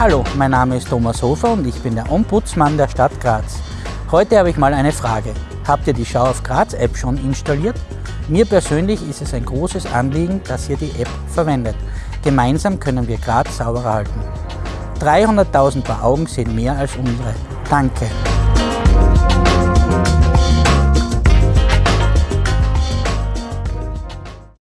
Hallo, mein Name ist Thomas Hofer und ich bin der Ombudsmann der Stadt Graz. Heute habe ich mal eine Frage. Habt ihr die Schau auf Graz App schon installiert? Mir persönlich ist es ein großes Anliegen, dass ihr die App verwendet. Gemeinsam können wir Graz sauberer halten. 300.000 Paar Augen sehen mehr als unsere. Danke.